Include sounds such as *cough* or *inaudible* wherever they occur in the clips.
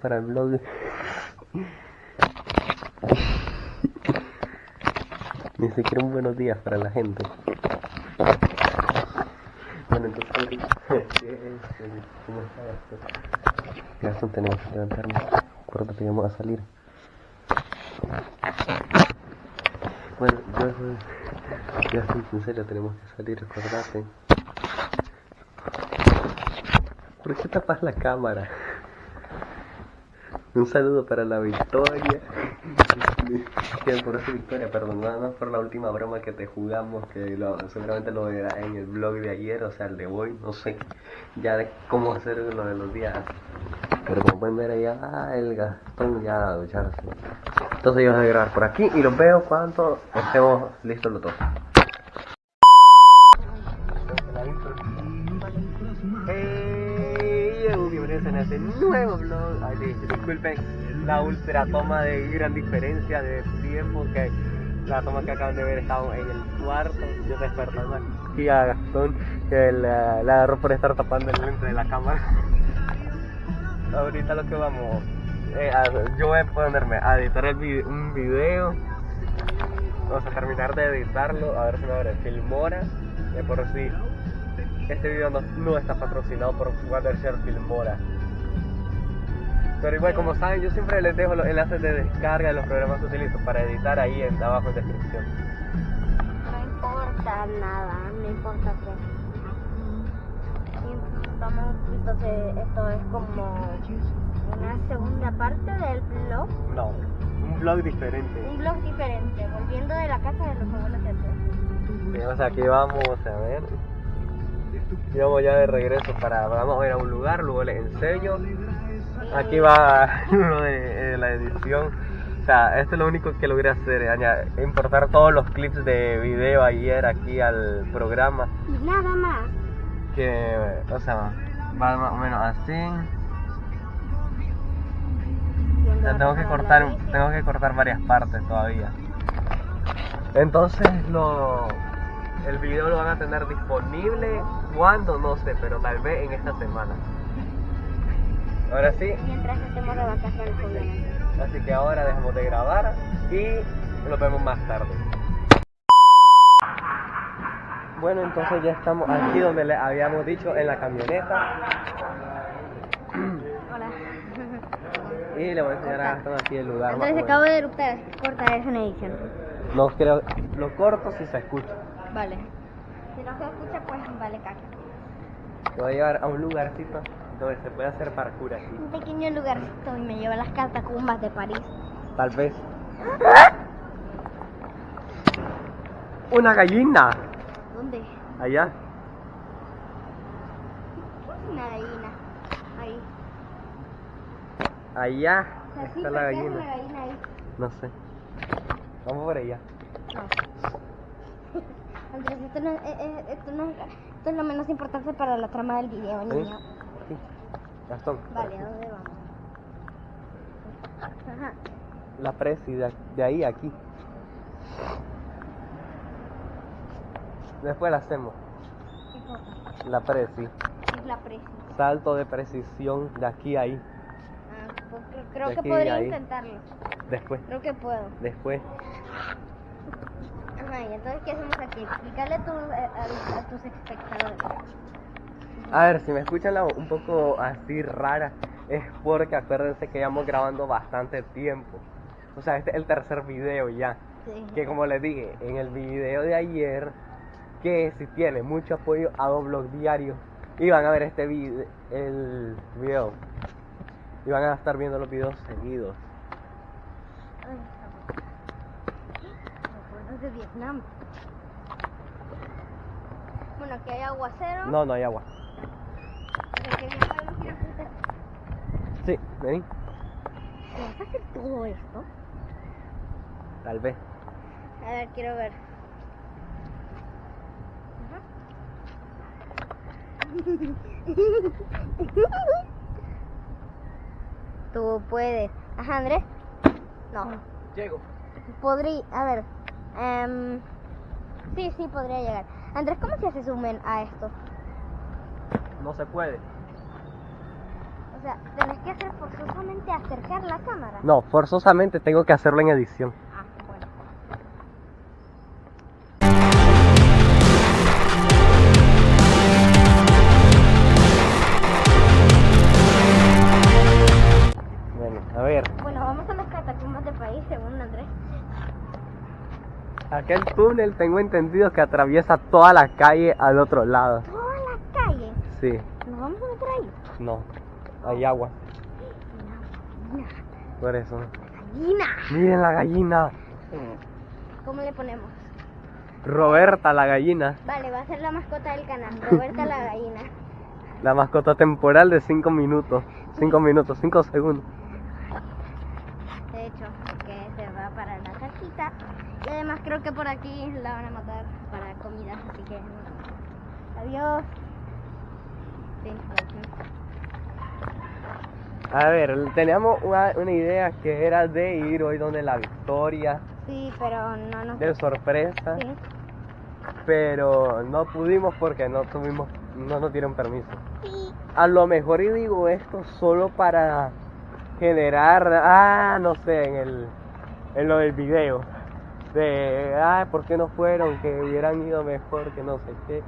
Para el blog. Ni siquiera un buenos días para la gente. Bueno, entonces, ¿cómo está esto? Tenemos que levantarnos. Acuérdate que vamos a salir. Bueno, yo, Gastón, en serio, tenemos que salir, acordate. ¿Por qué tapas la cámara? Un saludo para la Victoria. *laughs* por esa Victoria, perdón, nada más por la última broma que te jugamos, que seguramente lo verás en el blog de ayer, o sea, el de hoy, no sé, ya de cómo hacer lo de los días. Pero como pueden ver ah, el Gastón ya a ducharse. Entonces yo voy a grabar por aquí y los veo cuando estemos listos los dos. En ese nuevo vlog. Ay, disculpen la ultra toma de gran diferencia de tiempo que la toma que acaban de ver estaba en el cuarto. Yo despertando aquí a Gastón que la, agarró por estar tapando el lente de la cámara. *laughs* Ahorita lo que vamos, eh, yo voy a ponerme a editar el un video. Vamos a terminar de editarlo, a ver si me abre Filmora. De por si este video no, está patrocinado por Watershare Filmora. Pero igual, como saben, yo siempre les dejo los enlaces de descarga de los programas que utilizo para editar ahí en, abajo en descripción. No importa nada, no importa qué. Vamos, entonces esto es como una segunda parte del blog. No, un blog diferente. Un blog diferente, volviendo de la casa de los abuelos de O sea, aquí vamos a ver. Y vamos ya de regreso para, vamos a ir a un lugar, luego les enseño. Aquí va *laughs* de, la edición. O sea, esto es lo único que logré hacer, importar todos los clips de video ayer aquí al programa. Nada más. Que, o sea, va más o menos así. tengo que cortar, tengo que cortar varias partes todavía. Entonces lo el video lo van a tener disponible cuando no sé, pero tal vez en esta semana. Ahora sí. Mientras estemos de vacaciones, obviamente. Así que ahora dejamos de grabar y nos vemos más tarde. Bueno, entonces ya estamos aquí donde le habíamos dicho, en la camioneta. Hola. Y le voy a enseñar a Gastón aquí el lugar. Entonces acabo de eruptar, corta esa edición. No creo, lo corto si se escucha. Vale. Si no se escucha, pues vale caca. Te voy a llevar a un lugarcito se puede hacer parkour aquí. Un pequeño lugarcito y me lleva a las catacumbas de París. Tal vez. ¡Una gallina! ¿Dónde? Allá. Una gallina. Ahí. Allá está la gallina. Una gallina ahí? No sé. Vamos por allá. No. *laughs* Andrés, esto no, eh, eh, esto, no, esto es lo menos importante para la trama del video, niño. Sí. Gastón. Vale, ¿a dónde vamos? Ajá. La presi, de, de ahí a aquí. Después la hacemos. ¿Qué La presi. es la presi? Salto de precisión de aquí a ahí. Ah, pues creo, que podría intentarlo. Después. Creo que puedo. Después. Ajá, y entonces, ¿qué hacemos aquí? Explícale tu, eh, a, a, tus espectadores. A ver, si me escuchan la, un poco así rara, es porque acuérdense que llevamos grabando bastante tiempo. O sea, este es el tercer video ya. Sí. Que como les dije, en el video de ayer, que si tiene mucho apoyo a dos blogs diarios, iban a ver este video, el video. Y van a estar viendo los videos seguidos. Ay, de Vietnam. Bueno, aquí hay aguacero. No, no hay agua. Sí, vení. ¿Me vas a hacer todo esto? Tal vez. A ver, quiero ver. Tú puedes. Ajá, Andrés. No. Llego. Podría, a ver. Um, sí, sí, podría llegar. Andrés, ¿cómo se hace zoomen a esto? No se puede. O sea, tenés que hacer forzosamente acercar la cámara. No, forzosamente tengo que hacerlo en edición. Ah, bueno. Bueno, a ver, Bueno, vamos a las catacumbas del país, según Andrés. aquel túnel tengo entendido que atraviesa toda la calle al otro lado. Toda la calle. Sí, ¿Nos vamos a meter ahí? no, hay agua, por eso. Gallina. Miren la gallina. ¿Cómo le ponemos? Roberta la gallina, Vale, va a ser la mascota del canal. Roberta la gallina. la mascota temporal de 5 minutos. 5 minutos, 5 segundos. De hecho, que se va para la casita. Y además creo que por aquí la van a matar para comida. Así que... Adiós. Sí, adiós. A ver, teníamos una, una idea que era de ir hoy donde la Victoria, Sí, pero no nos... de sorpresa, Sí. pero no pudimos porque no tuvimos, no nos dieron permiso. Sí. A lo mejor y digo esto solo para generar, ah, no sé, en el, en lo del video, de, ah, ¿por qué no fueron? Que hubieran ido mejor, que no sé qué.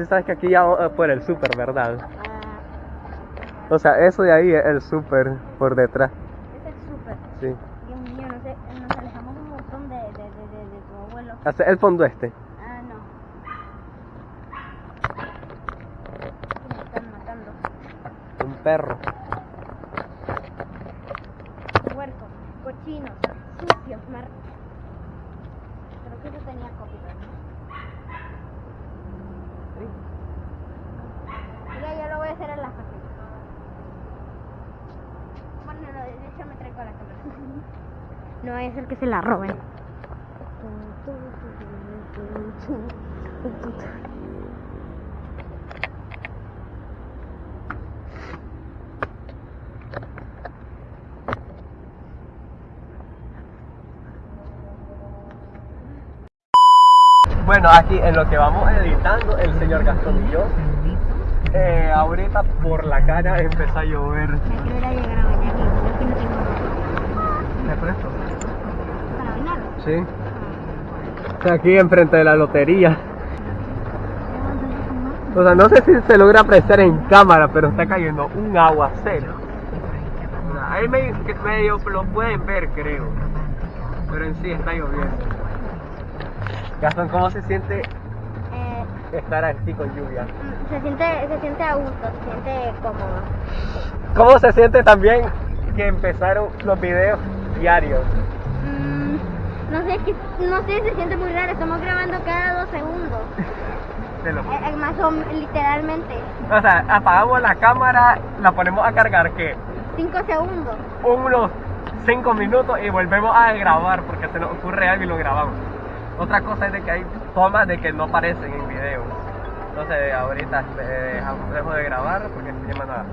Sí sabes que aquí ya vamos por el súper, ¿verdad? Ah, O sea, eso de ahí es el súper por detrás, es súper. sí. Dios mío, no sé, nos alejamos un montón de, de, de, de, tu abuelo. Hace el fondo este. Ah, no. Me están matando. Un perro. Puercos, cochinos, sucios, mar... Creo que eso tenía Mira, yo lo voy a hacer en la fácil. Bueno, no, de hecho me traigo la cámara. No es el que se la roben. Bueno, aquí en lo que vamos editando, el señor Gastón y yo, eh, ahorita por la cara empezó a llover. Me quiero ir a llegar a bañar y creo que no tengo ropa. ¿Me presto? para. Sí. Está aquí enfrente de la lotería. O sea, no sé si se logra apreciar en cámara, pero está cayendo un aguacero. Ahí que medio lo pueden ver, creo. Pero en sí está lloviendo. Gastón, ¿cómo se siente Eh, estar aquí con lluvia? se siente, se siente a gusto, se siente cómodo. ¿Cómo se siente también que empezaron los videos diarios? Mm, no sé, es que, no sé, se siente muy raro, estamos grabando cada dos segundos. *laughs* Lo- Eh, eh, más o literalmente, O sea, apagamos la cámara, la ponemos a cargar, que cinco segundos. unos 5 minutos y volvemos a grabar porque se nos ocurre algo y lo grabamos. Otra cosa es de que hay tomas de que no aparecen en video. Entonces ahorita eh, dejamos- dejo de grabar porque se llama nada.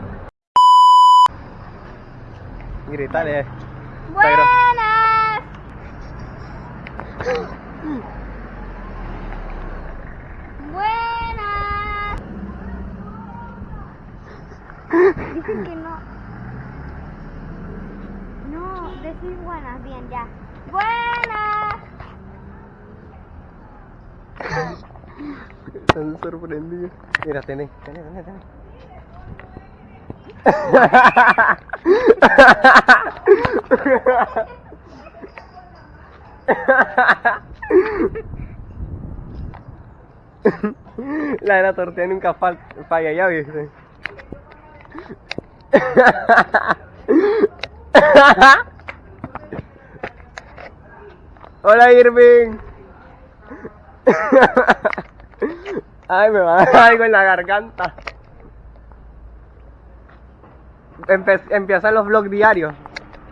Gritarle. ¡Buenas! ¡Buenas! Dicen que no. No, decir buenas, bien, ya. ¡Buenas! Están sorprendidos. Mira, tenés, tenés, tenés, tenés. La de la tortilla nunca fal- falla, ya viste. Hola Irving. Ay, me va a dar algo en la garganta. Empe- empiezan los vlogs diarios.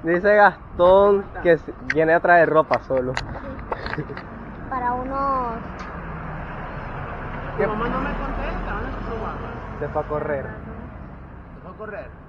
Dice Gastón que viene a traer ropa solo. Para unos. ¿Qué? mamá no me contesta, ¿dónde? Se fue a correr. Se fue a correr.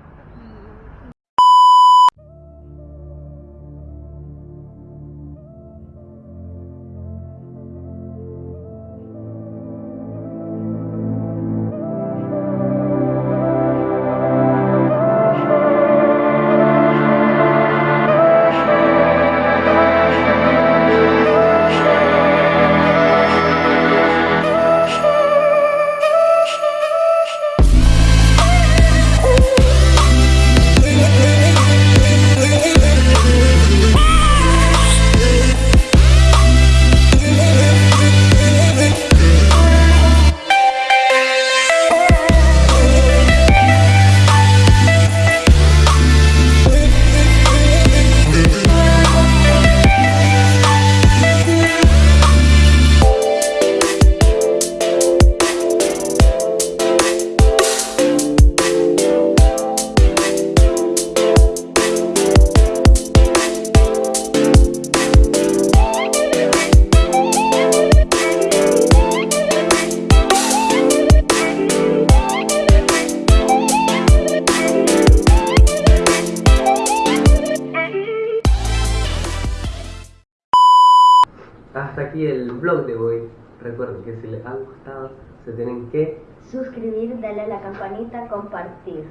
El blog de hoy. Recuerden que si les ha gustado, se tienen que Suscribir, darle a la campanita, compartir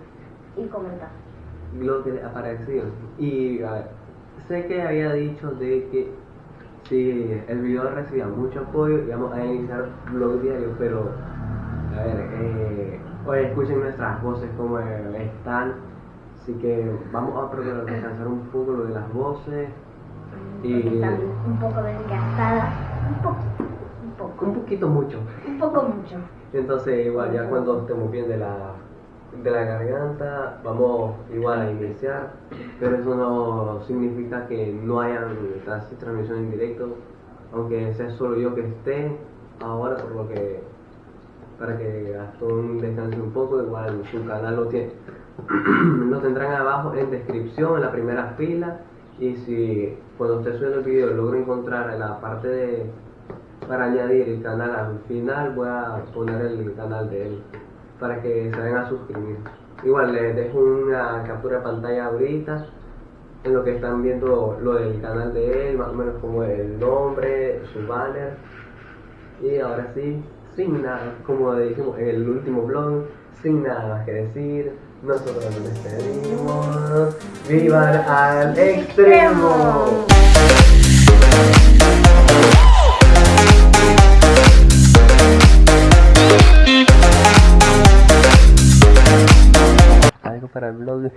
y comentar. lo que parecido. Y a ver, sé que había dicho de que si el video recibía mucho apoyo, íbamos a iniciar blog diario, pero a ver, eh, hoy escuchen nuestras voces como están. Así que vamos a procurar descansar un poco lo de las voces y están un poco desgastadas. Un poquito, un poco. un poquito mucho. Un poco mucho. Entonces igual ya cuando estemos bien de la, de la garganta vamos igual a iniciar, pero eso no significa que no hayan trans- transmisión en directo, aunque sea solo yo que esté ahora por lo que para que Gastón descanse un poco, igual su canal lo tiene *clears throat* lo tendrán abajo en descripción en la primera fila y si cuando esté subiendo el video logro encontrar la parte de para añadir el canal al final voy a poner el canal de él para que se vayan a suscribir. Igual les dejo una captura de pantalla ahorita en lo que están viendo lo del canal de él, más o menos como el nombre, su banner. Y ahora sí, sin nada, como dijimos en el último vlog, sin nada más que decir, nosotros nos despedimos. ¡Vivan al extremo! Algo para el blog.